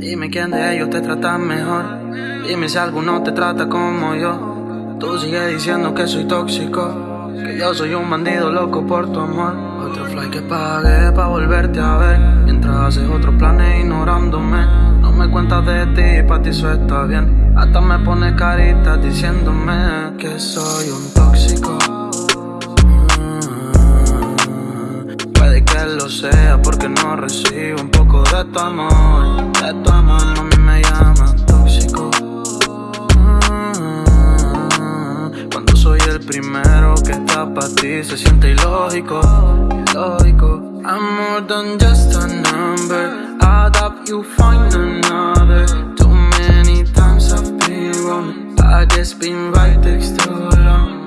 Dime quién de ellos te trata mejor. Dime si alguno te trata como yo. Tú sigues diciendo que soy tóxico. Que yo soy un bandido loco por tu amor. Otro fly que pagué pa' volverte a ver. Mientras haces otros planes ignorándome. No me cuentas de ti, pa' ti eso está bien. Hasta me pones caritas diciéndome que soy un tóxico. lo sea porque no recibo un poco de tu amor. De tu amor, mí me llama tóxico. Cuando soy el primero que está para ti, se siente ilógico, ilógico. I'm more than just a number. Add up, you find another. Too many times I've been wrong. I guess been right next to long.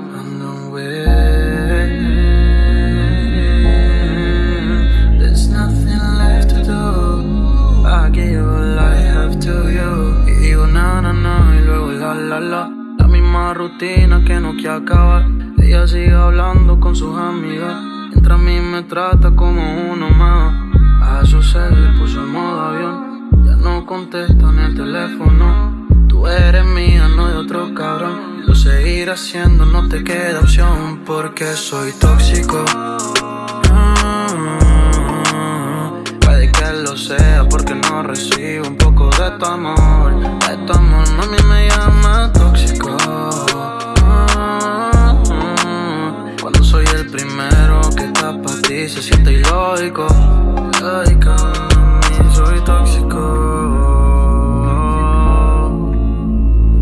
La misma rutina que no quiere acabar. Ella sigue hablando con sus amigas. Mientras a mí me trata como uno más. A su se le puso el modo avión. Ya no contesta en el teléfono. Tú eres mía, no de otro cabrón. Lo seguir haciendo, no te queda opción. Porque soy tóxico. que lo sea porque no recibo un poco de tu amor. De tu amor, mami, me Cuando soy el primero que está para ti, se siente ilógico. Soy tóxico.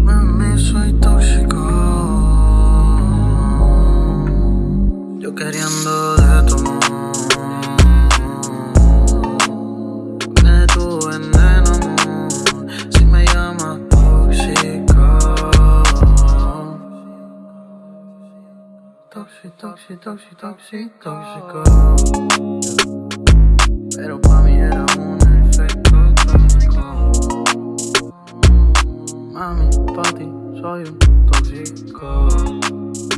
Mami, soy tóxico. Yo queriendo Tóxico, tóxico, tóxico, tóxico, tóxico. Pero pa' mí era un efecto tóxico. Mami, pa' ti soy un. Tóxico.